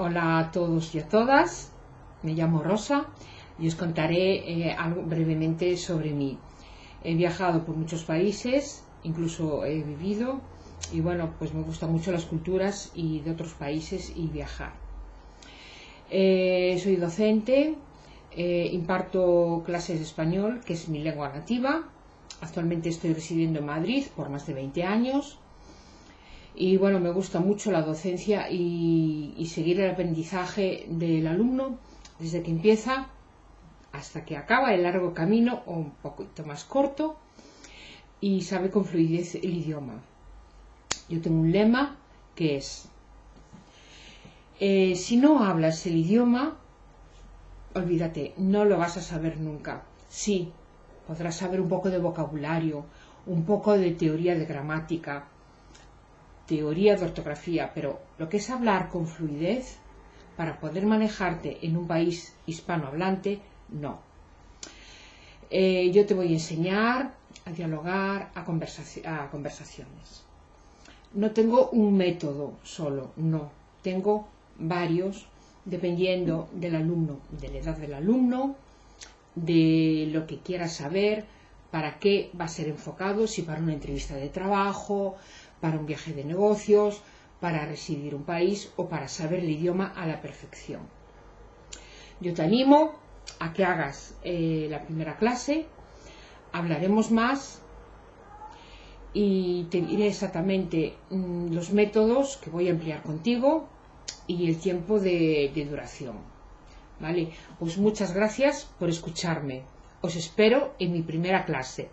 Hola a todos y a todas, me llamo Rosa y os contaré eh, algo brevemente sobre mí. He viajado por muchos países, incluso he vivido y bueno, pues me gustan mucho las culturas y de otros países y viajar. Eh, soy docente, eh, imparto clases de español, que es mi lengua nativa. Actualmente estoy residiendo en Madrid por más de 20 años y bueno, me gusta mucho la docencia y, seguir el aprendizaje del alumno desde que empieza hasta que acaba el largo camino o un poquito más corto y sabe con fluidez el idioma. Yo tengo un lema que es, eh, si no hablas el idioma, olvídate, no lo vas a saber nunca. Sí, podrás saber un poco de vocabulario, un poco de teoría de gramática, teoría de ortografía, pero lo que es hablar con fluidez para poder manejarte en un país hispanohablante, no. Eh, yo te voy a enseñar a dialogar, a, a conversaciones. No tengo un método solo, no. Tengo varios dependiendo del alumno, de la edad del alumno, de lo que quiera saber, para qué va a ser enfocado, si para una entrevista de trabajo, para un viaje de negocios, para residir un país o para saber el idioma a la perfección. Yo te animo a que hagas eh, la primera clase, hablaremos más y te diré exactamente mm, los métodos que voy a emplear contigo y el tiempo de, duración. ¿Vale? Pues muchas gracias por escucharme. Os espero en mi primera clase.